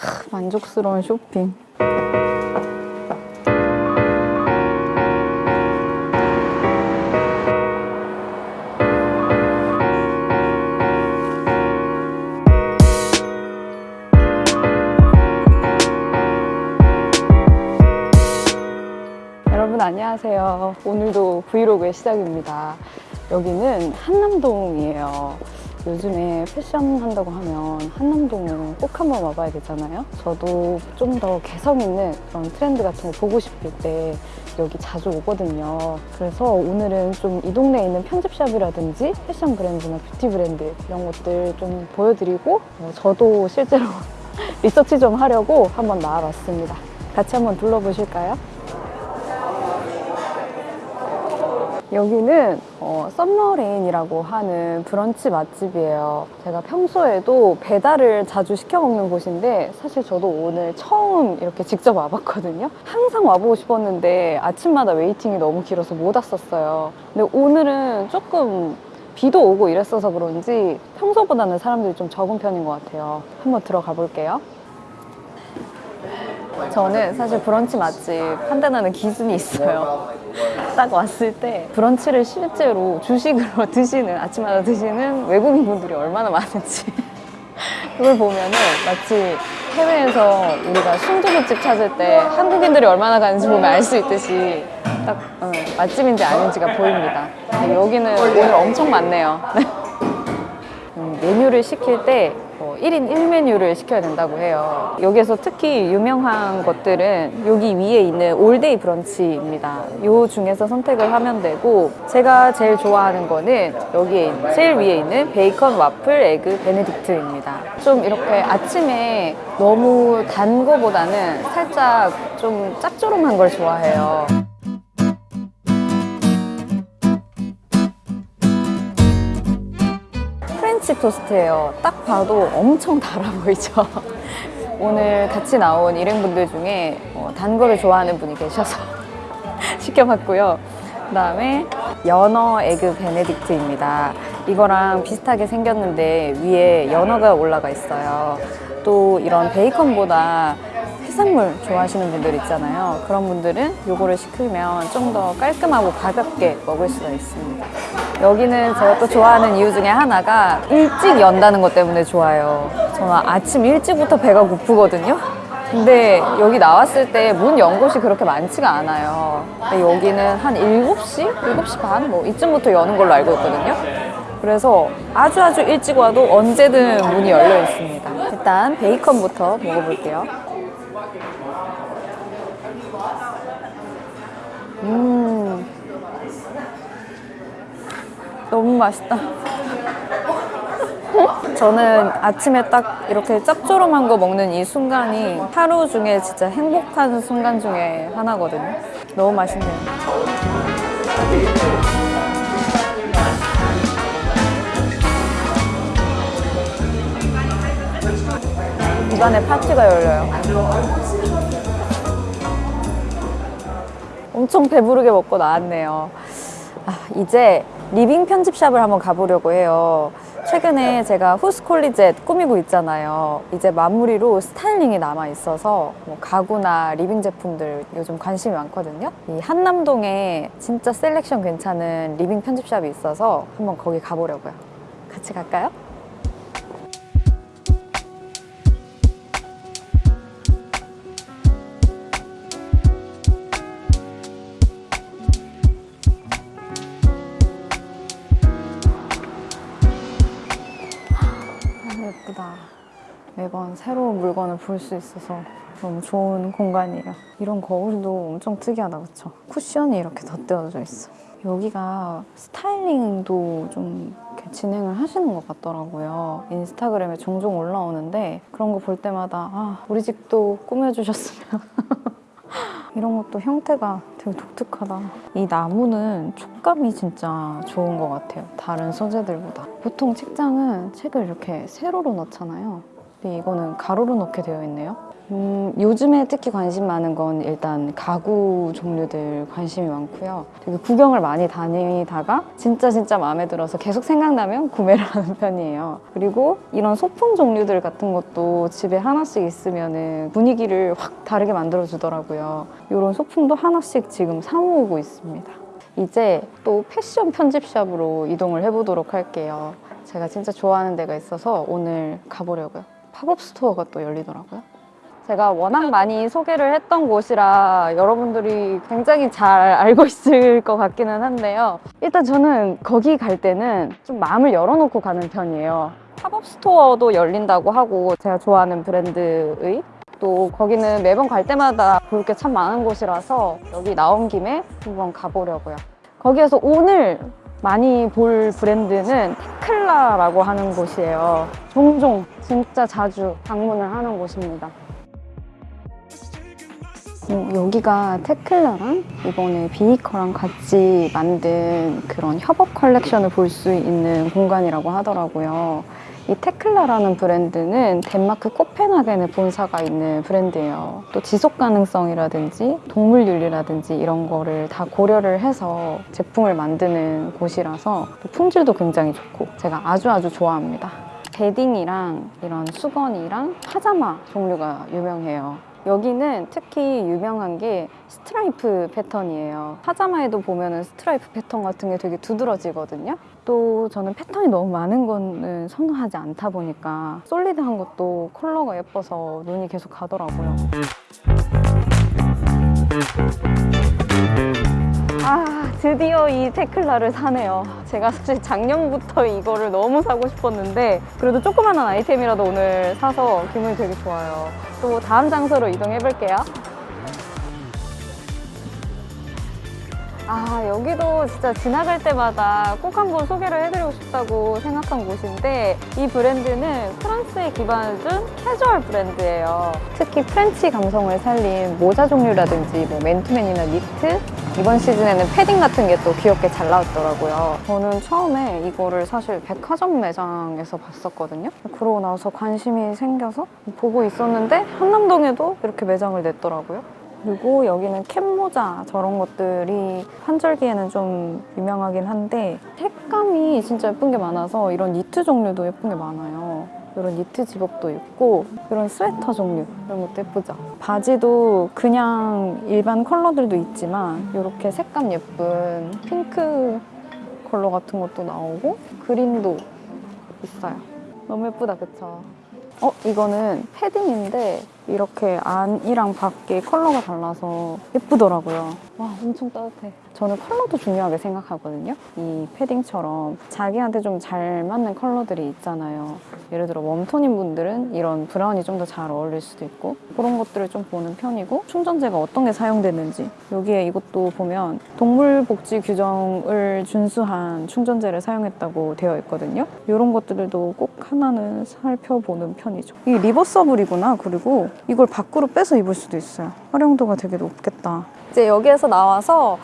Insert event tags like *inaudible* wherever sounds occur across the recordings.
크, 만족스러운 쇼핑. 여러분 안녕하세요. 오늘도 브이로그의 시작입니다. 여기는 한남동이에요. 요즘에 패션 한다고 하면 한남동은 꼭 한번 와봐야 되잖아요. 저도 좀 더 개성 있는 그런 트렌드 같은 거 보고 싶을 때 여기 자주 오거든요. 그래서 오늘은 좀 이 동네에 있는 편집샵이라든지 패션 브랜드나 뷰티 브랜드 이런 것들 좀 보여드리고 어, 저도 실제로 *laughs* 리서치 좀 하려고 한번 나와봤습니다. 같이 한번 둘러보실까요? 여기는 어, 썸머레인이라고 하는 브런치 맛집이에요. 제가 평소에도 배달을 자주 시켜 먹는 곳인데 사실 저도 오늘 처음 이렇게 직접 와봤거든요. 항상 와보고 싶었는데 아침마다 waiting이 너무 길어서 못 왔었어요. 근데 오늘은 조금 비도 오고 이랬어서 그런지 평소보다는 사람들이 좀 적은 편인 것 같아요. 한번 들어가 볼게요. 저는 사실 브런치 맛집 판단하는 기준이 있어요. 딱 왔을 때 브런치를 실제로 주식으로 *laughs* 드시는 아침마다 드시는 외국인 분들이 얼마나 많은지 *laughs* 그걸 보면은 마치 해외에서 우리가 순두부집 찾을 때 한국인들이 얼마나 가는지 보면 알 수 있듯이 딱 어, 맛집인지 아닌지가 보입니다. 여기는 오늘 엄청 많네요. *laughs* 음, 메뉴를 시킬 때 어, 1인 1메뉴를 시켜야 된다고 해요. 여기에서 특히 유명한 것들은 여기 위에 있는 all day 브런치입니다. 요 중에서 선택을 하면 되고 제가 제일 좋아하는 거는 여기에 제일 위에 있는 베이컨 와플 에그 베네딕트입니다. 좀 이렇게 아침에 너무 단 거보다는 살짝 좀 짭조름한 걸 좋아해요. 프렌치 토스트예요. 딱 봐도 엄청 달아 보이죠? *laughs* 오늘 같이 나온 일행분들 중에 어, 단 거를 좋아하는 분이 계셔서 *laughs* 시켜봤고요. 그 다음에 연어 에그 베네딕트입니다. 이거랑 비슷하게 생겼는데 위에 연어가 올라가 있어요. 또 이런 베이컨보다 해산물 좋아하시는 분들 있잖아요. 그런 분들은 이거를 시키면 좀 더 깔끔하고 가볍게 먹을 수가 있습니다. 여기는 제가 또 좋아하는 이유 중에 하나가 일찍 연다는 것 때문에 좋아요. 저는 아침 일찍부터 배가 고프거든요. 근데 여기 나왔을 때 문 연 곳이 그렇게 많지가 않아요. 근데 여기는 한 7시? 7시 반? 뭐 이쯤부터 여는 걸로 알고 있거든요. 그래서 아주 아주 일찍 와도 언제든 문이 열려 있습니다. 일단 베이컨부터 먹어볼게요. 음. 너무 맛있다. 저는 아침에 딱 이렇게 짭조름한 거 먹는 이 순간이 하루 중에 진짜 행복한 순간 중에 하나거든요. 너무 맛있네요. 입안에 파티가 열려요. 엄청 배부르게 먹고 나왔네요. 아, 이제 리빙 편집샵을 한번 가보려고 해요. 최근에 제가 후스콜리젯 꾸미고 있잖아요. 이제 마무리로 스타일링이 남아 있어서 뭐 가구나 리빙 제품들 요즘 관심이 많거든요. 이 한남동에 진짜 selection 괜찮은 리빙 편집샵이 있어서 한번 거기 가보려고요. 같이 갈까요? 매번 새로운 물건을 볼 수 있어서 너무 좋은 공간이에요. 이런 거울도 엄청 특이하다, 그쵸? 쿠션이 이렇게 덧대어져 있어. 여기가 스타일링도 좀 진행을 하시는 것 같더라고요. 인스타그램에 종종 올라오는데 그런 거 볼 때마다 아, 우리 집도 꾸며주셨으면. *laughs* 이런 것도 형태가 되게 독특하다. 이 나무는 촉감이 진짜 좋은 것 같아요. 다른 소재들보다. 보통 책장은 책을 이렇게 세로로 넣잖아요. 근데 이거는 가로로 넣게 되어 있네요. 음, 요즘에 특히 관심 많은 건 일단 가구 종류들 관심이 많고요. 되게 구경을 많이 다니다가 진짜 진짜 마음에 들어서 계속 생각나면 구매를 *laughs* 하는 편이에요. 그리고 이런 소품 종류들 같은 것도 집에 하나씩 있으면 분위기를 확 다르게 만들어 주더라고요. 이런 소품도 하나씩 지금 사모으고 있습니다. 이제 또 패션 편집샵으로 이동을 해보도록 할게요. 제가 진짜 좋아하는 데가 있어서 오늘 가보려고요. 팝업 스토어가 또 열리더라고요. 제가 워낙 많이 소개를 했던 곳이라 여러분들이 굉장히 잘 알고 *laughs* 있을 것 같기는 한데요. 일단 저는 거기 갈 때는 좀 마음을 열어놓고 가는 편이에요. 팝업 스토어도 열린다고 하고 제가 좋아하는 브랜드의 또 거기는 매번 갈 때마다 볼 게 참 많은 곳이라서 여기 나온 김에 한번 가보려고요. 거기에서 오늘 많이 볼 브랜드는 테클라라고 하는 곳이에요. 종종 진짜 자주 방문을 하는 곳입니다. 음, 여기가 테클라랑 이번에 비니커랑 같이 만든 그런 협업 컬렉션을 볼 수 있는 공간이라고 하더라고요. 이 테클라라는 브랜드는 덴마크 코펜하겐에 본사가 있는 브랜드예요. 또 지속 가능성이라든지 동물 윤리라든지 이런 거를 다 고려를 해서 제품을 만드는 곳이라서 또 품질도 굉장히 좋고 제가 아주 아주 좋아합니다. bedding이랑 이런 수건이랑 파자마 종류가 유명해요. 여기는 특히 유명한 게 스트라이프 패턴이에요. 파자마에도 보면은 스트라이프 패턴 같은 게 되게 두드러지거든요. 또 저는 패턴이 너무 많은 거는 선호하지 않다 보니까 솔리드한 것도 컬러가 예뻐서 눈이 계속 가더라고요. 아, 드디어 이 테클라를 사네요. 제가 사실 작년부터 이거를 너무 사고 싶었는데 그래도 조그만한 아이템이라도 오늘 사서 기분이 되게 좋아요. 또 다음 장소로 이동해 볼게요. 아, 여기도 진짜 지나갈 때마다 꼭 한번 소개를 해드리고 싶다고 생각한 곳인데 이 브랜드는 프랑스에 기반을 둔 캐주얼 브랜드예요. 특히 프렌치 감성을 살린 모자 종류라든지 뭐 맨투맨이나 니트 이번 시즌에는 패딩 같은 게 또 귀엽게 잘 나왔더라고요. 저는 처음에 이거를 사실 백화점 매장에서 봤었거든요. 그러고 나서 관심이 생겨서 보고 있었는데 한남동에도 이렇게 매장을 냈더라고요. 그리고 여기는 캡모자 저런 것들이 환절기에는 좀 유명하긴 한데 색감이 진짜 예쁜 게 많아서 이런 니트 종류도 예쁜 게 많아요. 이런 니트 집업도 있고 이런 스웨터 종류 이런 것도 예쁘죠. 바지도 그냥 일반 컬러들도 있지만 이렇게 색감 예쁜 핑크 컬러 같은 것도 나오고 그린도 있어요. 너무 예쁘다 그쵸? 어 이거는 패딩인데 이렇게 안이랑 밖에 컬러가 달라서 예쁘더라고요. 와 엄청 따뜻해. 저는 컬러도 중요하게 생각하거든요. 이 패딩처럼 자기한테 좀 잘 맞는 컬러들이 있잖아요. 예를 들어 warm tone인 분들은 이런 브라운이 좀 더 잘 어울릴 수도 있고 그런 것들을 좀 보는 편이고 충전재가 어떤 게 사용되는지 여기에 이것도 보면 동물복지 규정을 준수한 충전재를 사용했다고 되어 있거든요. 이런 것들도 꼭 하나는 살펴보는 편이죠. 이게 reversible이구나. 그리고 이걸 밖으로 빼서 입을 수도 있어요. 활용도가 되게 높겠다. 이제 여기에서 나와서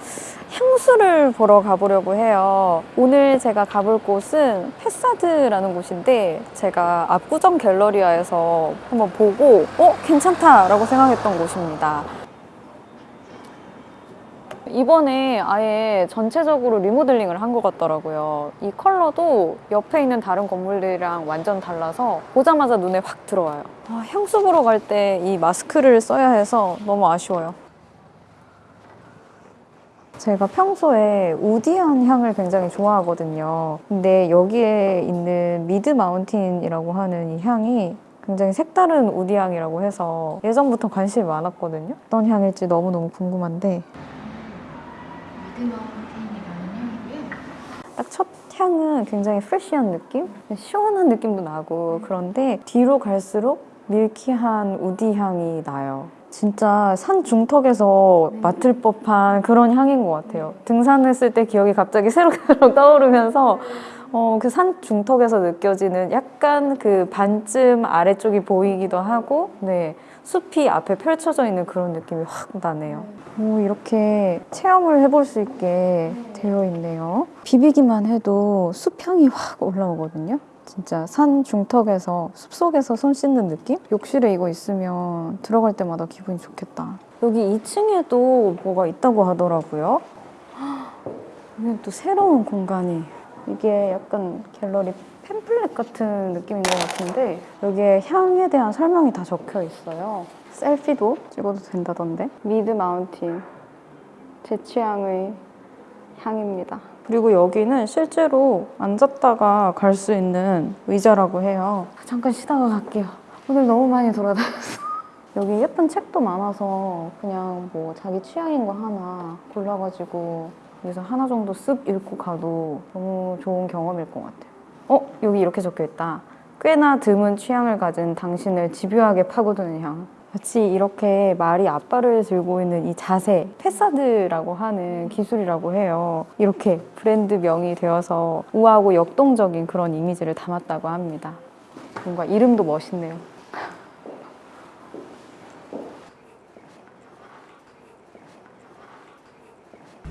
향수를 보러 가보려고 해요. 오늘 제가 가볼 곳은 패사드라는 곳인데 제가 압구정 갤러리아에서 한번 보고 어? 괜찮다 라고 생각했던 곳입니다. 이번에 아예 전체적으로 리모델링을 한 것 같더라고요. 이 컬러도 옆에 있는 다른 건물들이랑 완전 달라서 보자마자 눈에 확 들어와요. 아, 향수 보러 갈 때 이 마스크를 써야 해서 너무 아쉬워요. 제가 평소에 우디한 향을 굉장히 좋아하거든요. 근데 여기에 있는 미드 마운틴이라고 하는 이 향이 굉장히 색다른 우디 향이라고 해서 예전부터 관심이 많았거든요. 어떤 향일지 너무너무 궁금한데 딱첫 향은 굉장히 프레쉬한 느낌? 시원한 느낌도 나고 그런데 뒤로 갈수록 밀키한 우디 향이 나요. 진짜 산 중턱에서 맡을 법한 그런 향인 것 같아요. 등산했을 때 기억이 갑자기 새록새록 *laughs* 떠오르면서 어, 그 산 중턱에서 느껴지는 약간 그 반쯤 아래쪽이 보이기도 하고, 네. 숲이 앞에 펼쳐져 있는 그런 느낌이 확 나네요. 오, 이렇게 체험을 해볼 수 있게 되어 있네요. 비비기만 해도 숲향이 확 올라오거든요. 진짜 산 중턱에서 숲속에서 손 씻는 느낌? 욕실에 이거 있으면 들어갈 때마다 기분이 좋겠다. 여기 2층에도 뭐가 있다고 하더라고요. *gasps* 여기 또 새로운 공간이 이게 약간 갤러리 팸플렛 같은 느낌인 것 같은데 여기에 향에 대한 설명이 다 적혀 있어요. 셀피도 찍어도 된다던데. 미드 마운틴 제 취향의 향입니다. 그리고 여기는 실제로 앉았다가 갈 수 있는 의자라고 해요. 잠깐 쉬다가 갈게요. 오늘 너무 많이 돌아다녔어. *laughs* 여기 예쁜 책도 많아서 그냥 뭐 자기 취향인 거 하나 골라가지고 여기서 하나 정도 쓱 읽고 가도 너무 좋은 경험일 것 같아요. 어? 여기 이렇게 적혀 있다. 꽤나 드문 취향을 가진 당신을 집요하게 파고드는 향. 마치 이렇게 말이 앞발을 들고 있는 이 자세, 패사드라고 하는 기술이라고 해요. 이렇게 브랜드명이 되어서 우아하고 역동적인 그런 이미지를 담았다고 합니다. 뭔가 이름도 멋있네요.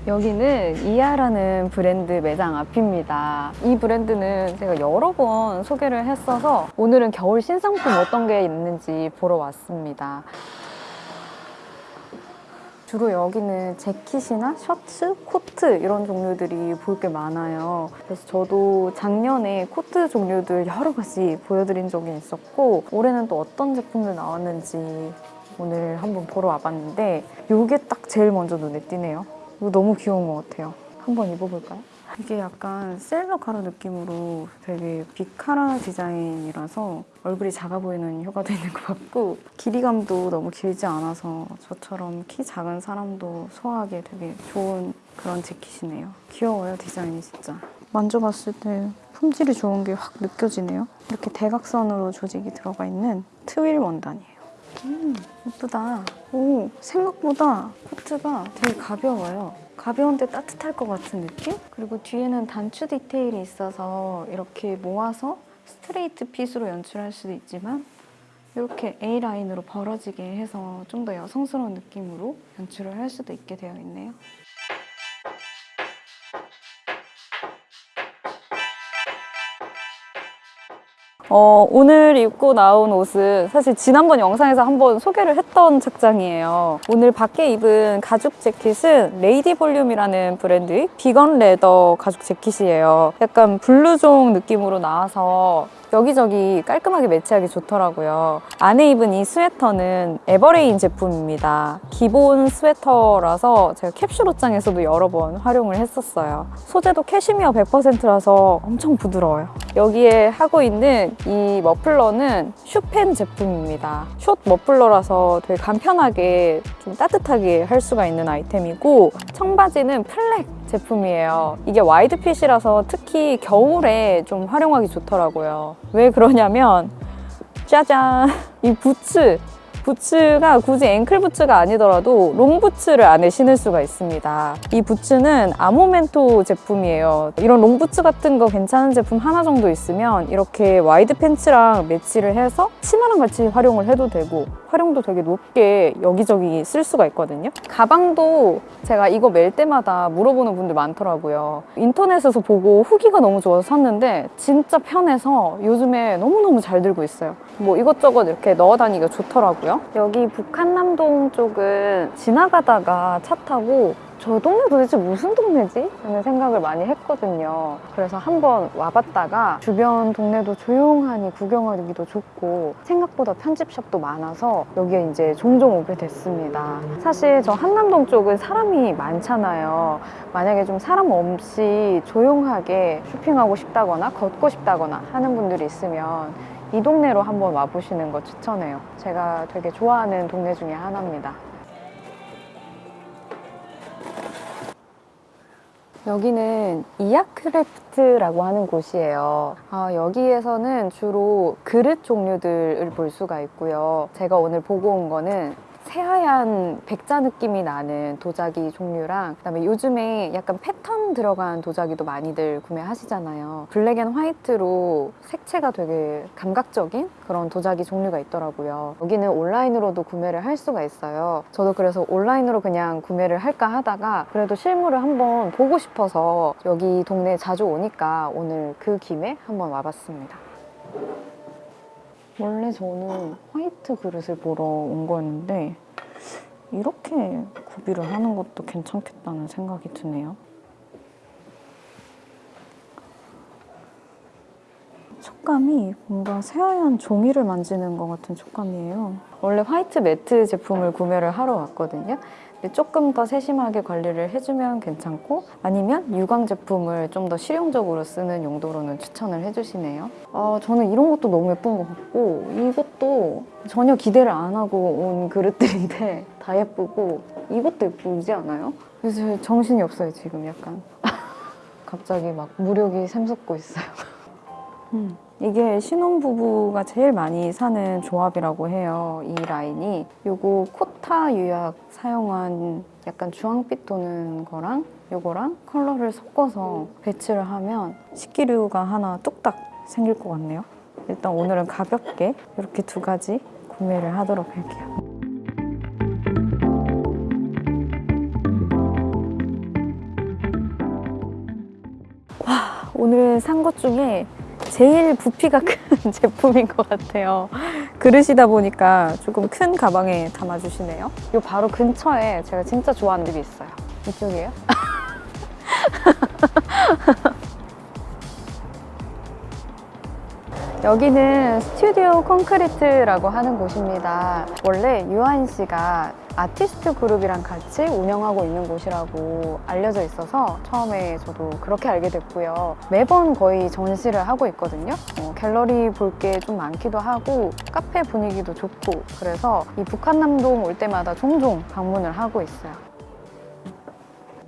여기는 이하라는 브랜드 매장 앞입니다. 이 브랜드는 제가 여러 번 소개를 했어서 오늘은 겨울 신상품 어떤 게 있는지 보러 왔습니다. 주로 여기는 재킷이나 셔츠, 코트 이런 종류들이 볼 게 많아요. 그래서 저도 작년에 코트 종류들 여러 가지 보여드린 적이 있었고 올해는 또 어떤 제품들 나왔는지 오늘 한번 보러 와봤는데 이게 딱 제일 먼저 눈에 띄네요. 이거 너무 귀여운 것 같아요. 한번 입어볼까요? 이게 약간 세일러 카라 느낌으로 되게 big 카라 디자인이라서 얼굴이 작아 보이는 효과도 *laughs* 있는 것 같고 길이감도 너무 길지 않아서 저처럼 키 작은 사람도 소화하기 되게 좋은 그런 재킷이네요. 귀여워요 디자인이 진짜. 만져봤을 때 품질이 좋은 게 확 느껴지네요. 이렇게 대각선으로 조직이 들어가 있는 트윌 원단이에요. 음, 예쁘다. 오, 생각보다 코트가 되게 가벼워요. 가벼운데 따뜻할 것 같은 느낌? 그리고 뒤에는 단추 디테일이 있어서 이렇게 모아서 straight fit으로 연출할 수도 있지만 이렇게 A라인으로 벌어지게 해서 좀 더 여성스러운 느낌으로 연출을 할 수도 있게 되어 있네요. 어, 오늘 입고 나온 옷은 사실 지난번 영상에서 한번 소개를 했던 착장이에요. 오늘 밖에 입은 가죽 재킷은 레이디 볼륨이라는 브랜드의 vegan leather 가죽 재킷이에요. 약간 블루종 느낌으로 나와서 여기저기 깔끔하게 매치하기 좋더라고요. 안에 입은 이 스웨터는 에버레인 제품입니다. 기본 스웨터라서 제가 캡슐 옷장에서도 여러 번 활용을 했었어요. 소재도 캐시미어 100%라서 엄청 부드러워요. 여기에 하고 있는 이 머플러는 슈펜 제품입니다. 숏 머플러라서 되게 간편하게 좀 따뜻하게 할 수가 있는 아이템이고 청바지는 플렉 제품이에요. 이게 wide fit이라서 특히 겨울에 좀 활용하기 좋더라고요. 왜 그러냐면 짜잔 이 부츠 부츠가 굳이 앵클 부츠가 아니더라도 롱 부츠를 안에 신을 수가 있습니다. 이 부츠는 아모멘토 제품이에요. 이런 롱 부츠 같은 거 괜찮은 제품 하나 정도 있으면 이렇게 wide pants랑 매치를 해서 치마랑 같이 활용을 해도 되고 활용도 되게 높게 여기저기 쓸 수가 있거든요. 가방도 제가 이거 멜 때마다 물어보는 분들 많더라고요. 인터넷에서 보고 후기가 너무 좋아서 샀는데 진짜 편해서 요즘에 너무너무 잘 들고 있어요. 뭐 이것저것 이렇게 넣어 다니기가 좋더라고요. 여기 북한남동 쪽은 지나가다가 차 타고 저 동네 도대체 무슨 동네지? 라는 생각을 많이 했거든요. 그래서 한번 와봤다가 주변 동네도 조용하니 구경하기도 좋고 생각보다 편집샵도 많아서 여기에 이제 종종 오게 됐습니다. 사실 저 한남동 쪽은 사람이 많잖아요. 만약에 좀 사람 없이 조용하게 쇼핑하고 싶다거나 걷고 싶다거나 하는 분들이 있으면 이 동네로 한번 와보시는 거 추천해요. 제가 되게 좋아하는 동네 중에 하나입니다. 여기는 이아크래프트라고 하는 곳이에요. 아, 여기에서는 주로 그릇 종류들을 볼 수가 있고요. 제가 오늘 보고 온 거는 새하얀 백자 느낌이 나는 도자기 종류랑 그다음에 요즘에 약간 패턴 들어간 도자기도 많이들 구매하시잖아요. black and white로 색채가 되게 감각적인 그런 도자기 종류가 있더라고요. 여기는 온라인으로도 구매를 할 수가 있어요. 저도 그래서 온라인으로 그냥 구매를 할까 하다가 그래도 실물을 한번 보고 싶어서 여기 동네에 자주 오니까 오늘 그 김에 한번 와봤습니다. 원래 저는 화이트 그릇을 보러 온 거였는데 이렇게 구비를 하는 것도 괜찮겠다는 생각이 드네요. 촉감이 뭔가 새하얀 종이를 만지는 것 같은 촉감이에요. 원래 화이트 매트 제품을 구매를 하러 왔거든요. 근데 조금 더 세심하게 관리를 해주면 괜찮고 아니면 유광 제품을 좀 더 실용적으로 쓰는 용도로는 추천을 해주시네요. 아, 저는 이런 것도 너무 예쁜 것 같고 이것도 전혀 기대를 안 하고 온 그릇들인데 *laughs* 다 예쁘고 이것도 예쁘지 않아요? 그래서 정신이 없어요 지금 약간. *laughs* 갑자기 막 물욕이 샘솟고 있어요. *laughs* 음, 이게 신혼부부가 제일 많이 사는 조합이라고 해요. 이 라인이. 요거 코타 유약 사용한 약간 주황빛 도는 거랑 요거랑 컬러를 섞어서 배치를 하면 식기류가 하나 뚝딱 생길 것 같네요. 일단 오늘은 가볍게 이렇게 두 가지 구매를 하도록 할게요. 와, 오늘 산 것 중에 제일 부피가 *laughs* 큰 제품인 것 같아요. 그릇이다 보니까 조금 큰 가방에 담아주시네요. 요 바로 근처에 제가 진짜 좋아하는 집이 있어요. 이쪽이에요? *laughs* 여기는 스튜디오 콘크리트라고 하는 곳입니다. 원래 유한 씨가 아티스트 그룹이랑 같이 운영하고 있는 곳이라고 알려져 있어서 처음에 저도 그렇게 알게 됐고요. 매번 거의 전시를 하고 있거든요. 어, 갤러리 볼 게 좀 많기도 하고 카페 분위기도 좋고 그래서 이 북한남동 올 때마다 종종 방문을 하고 있어요.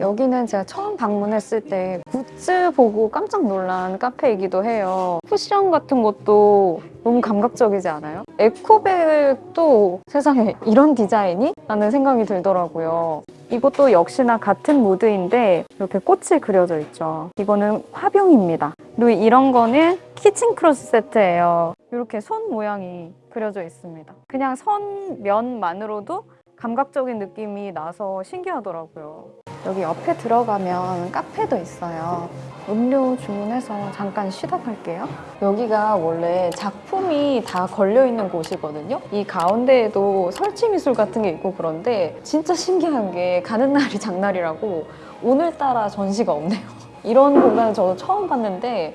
여기는 제가 처음 방문했을 때 굿즈 보고 깜짝 놀란 카페이기도 해요. 쿠션 같은 것도 너무 감각적이지 않아요? 에코백도 세상에 이런 디자인이? 라는 생각이 들더라고요. 이것도 역시나 같은 무드인데 이렇게 꽃이 그려져 있죠. 이거는 화병입니다. 그리고 이런 거는 kitchen cloth 세트예요. 이렇게 손 모양이 그려져 있습니다. 그냥 선 면만으로도 감각적인 느낌이 나서 신기하더라고요. 여기 옆에 들어가면 카페도 있어요. 음료 주문해서 잠깐 쉬다 갈게요. 여기가 원래 작품이 다 걸려있는 곳이거든요. 이 가운데에도 설치미술 같은 게 있고 그런데 진짜 신기한 게 가는 날이 장날이라고 오늘따라 전시가 없네요. *laughs* 이런 공간을 저도 처음 봤는데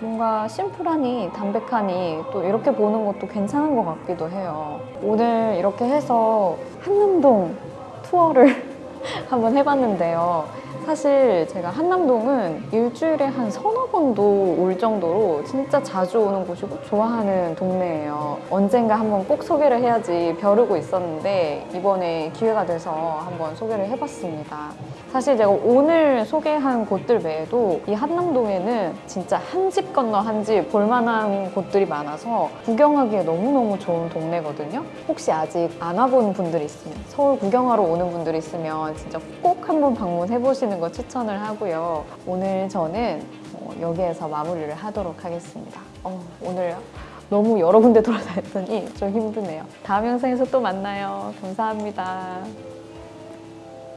뭔가 심플하니 담백하니 또 이렇게 보는 것도 괜찮은 것 같기도 해요. 오늘 이렇게 해서 한남동 투어를 *laughs* 한번 해봤는데요. 사실 제가 한남동은 일주일에 한 서너 번도 올 정도로 진짜 자주 오는 곳이고 좋아하는 동네예요. 언젠가 한번 꼭 소개를 해야지 벼르고 있었는데 이번에 기회가 돼서 한번 소개를 해봤습니다. 사실 제가 오늘 소개한 곳들 외에도 이 한남동에는 진짜 한 집 건너 한 집 볼만한 곳들이 많아서 구경하기에 너무너무 좋은 동네거든요. 혹시 아직 안 와본 분들이 있으면 서울 구경하러 오는 분들이 있으면 진짜 꼭 한번 방문해 보시는 거 추천을 하고요. 오늘 저는 어, 여기에서 마무리를 하도록 하겠습니다. 어, 오늘 너무 여러 군데 돌아다녔더니 좀 힘드네요. 다음 영상에서 또 만나요. 감사합니다.